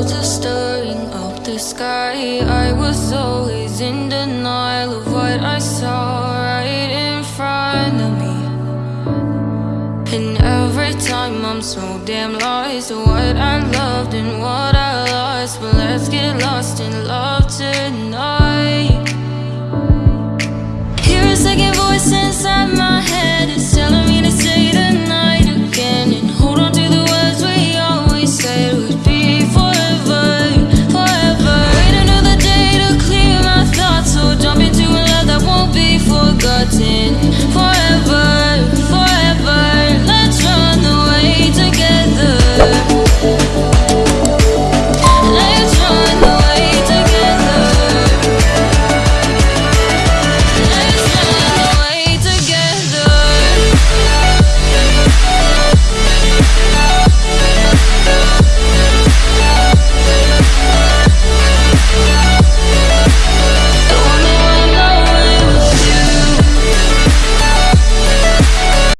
clouds are stirring up the sky. I was always in denial of what I saw right in front of me. And every time I'm so damn lost What I loved and what I lost. But let's get lost in